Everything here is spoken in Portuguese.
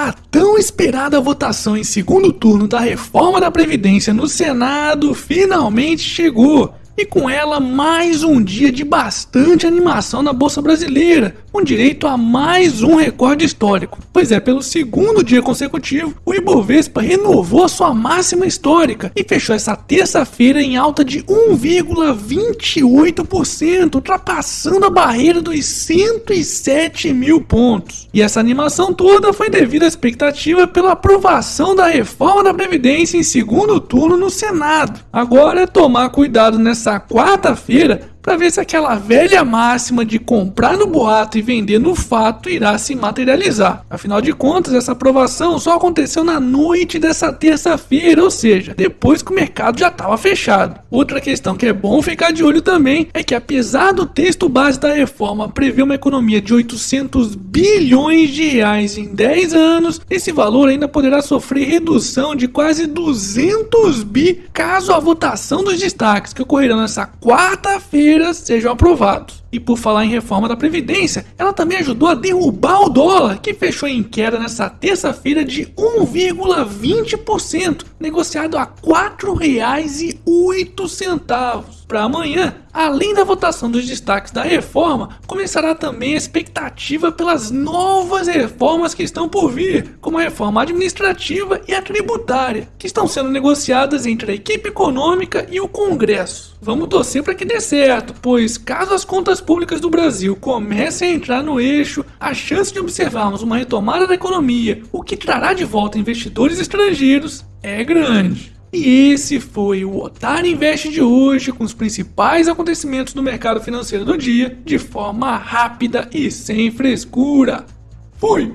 A tão esperada votação em segundo turno da reforma da Previdência no Senado finalmente chegou e com ela mais um dia de bastante animação na Bolsa Brasileira, com direito a mais um recorde histórico. Pois é, pelo segundo dia consecutivo, o Ibovespa renovou a sua máxima histórica e fechou essa terça-feira em alta de 1,28%, ultrapassando a barreira dos 107 mil pontos. E essa animação toda foi devido à expectativa pela aprovação da reforma da Previdência em segundo turno no Senado. Agora é tomar cuidado nessa nessa quarta-feira para ver se aquela velha máxima de comprar no boato e vender no fato irá se materializar. Afinal de contas, essa aprovação só aconteceu na noite dessa terça-feira, ou seja, depois que o mercado já estava fechado. Outra questão que é bom ficar de olho também é que apesar do texto base da reforma prever uma economia de 800 bilhões de reais em 10 anos, esse valor ainda poderá sofrer redução de quase 200 bi caso a votação dos destaques que ocorrerão nessa quarta-feira sejam aprovados. E por falar em reforma da Previdência, ela também ajudou a derrubar o dólar, que fechou em queda nessa terça-feira de 1,20%, negociado a R$ 4,08. Para amanhã, além da votação dos destaques da reforma, começará também a expectativa pelas novas reformas que estão por vir, como a reforma administrativa e a tributária, que estão sendo negociadas entre a equipe econômica e o Congresso. Vamos torcer para que dê certo, pois caso as contas públicas do Brasil comecem a entrar no eixo, a chance de observarmos uma retomada da economia, o que trará de volta investidores estrangeiros, é grande. E esse foi o Otar Invest de hoje, com os principais acontecimentos do mercado financeiro do dia, de forma rápida e sem frescura. Fui!